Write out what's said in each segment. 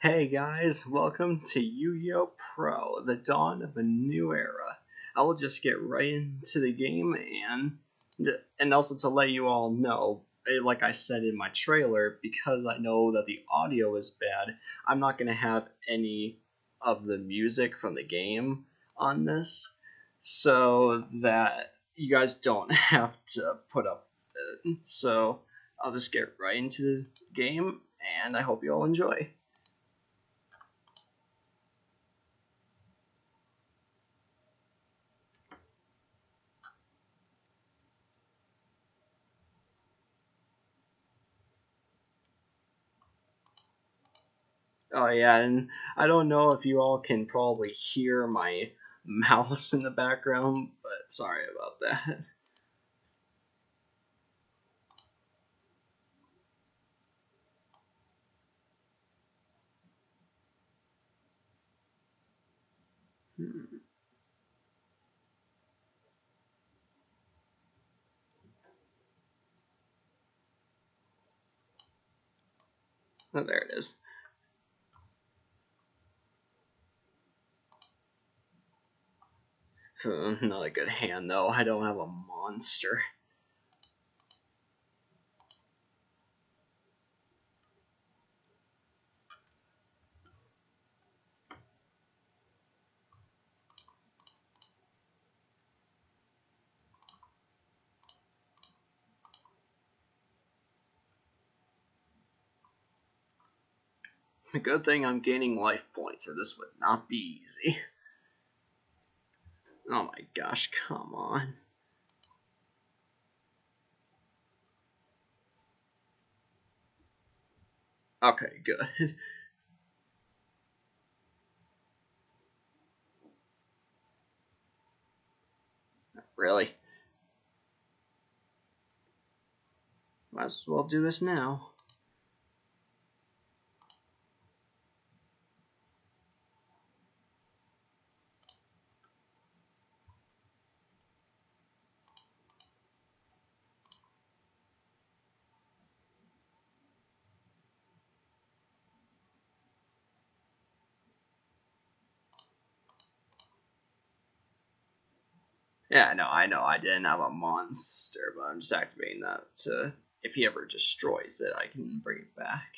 Hey guys, welcome to Yu-Gi-Oh! Pro, the dawn of a new era. I will just get right into the game and and also to let you all know, eh, like I said in my trailer, because I know that the audio is bad, I'm not going to have any of the music from the game on this, so that you guys don't have to put up it. So I'll just get right into the game, and I hope you all enjoy. Oh yeah, and I don't know if you all can probably hear my mouse in the background, but sorry about that. Hmm. Oh, there it is. Hmm, not a good hand though. I don't have a monster. Good thing I'm gaining life points, or this would not be easy. Oh my gosh, come on. Okay, good. really? Might as well do this now. Yeah, no, I know I didn't have a monster, but I'm just activating that to if he ever destroys it, I can bring it back.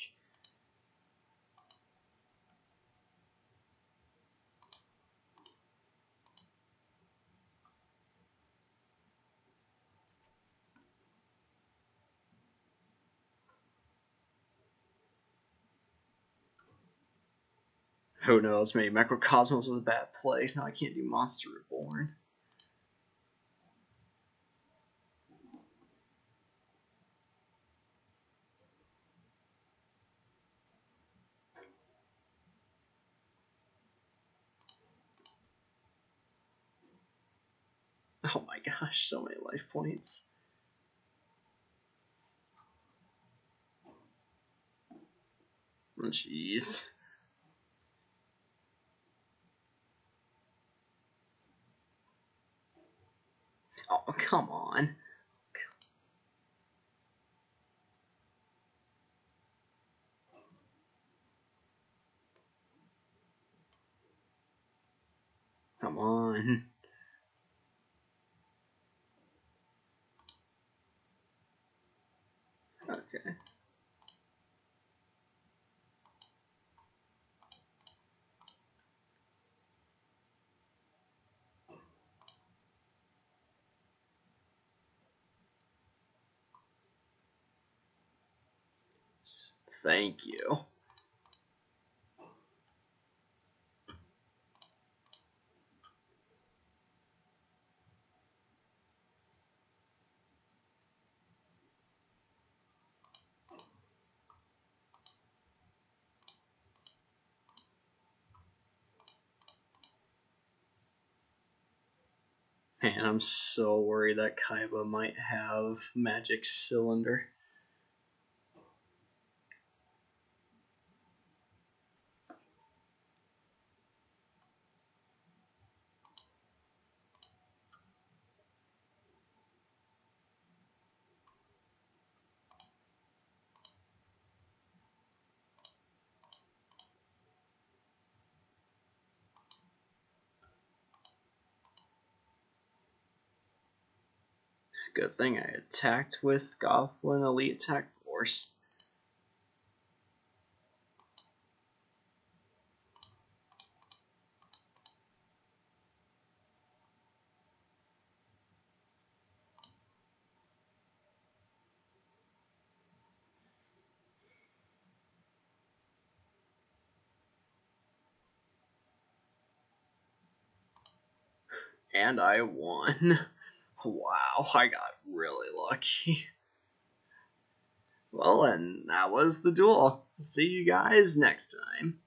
Who knows, maybe Macrocosmos was a bad place. Now I can't do Monster Reborn. Oh my gosh, so many life points. Jeez. Oh, come on. Come on. Okay. Thank you. Man, I'm so worried that Kaiba might have Magic Cylinder. Good thing I attacked with Goblin Elite Attack Force. And I won. Wow, I got really lucky. Well, and that was the duel. See you guys next time.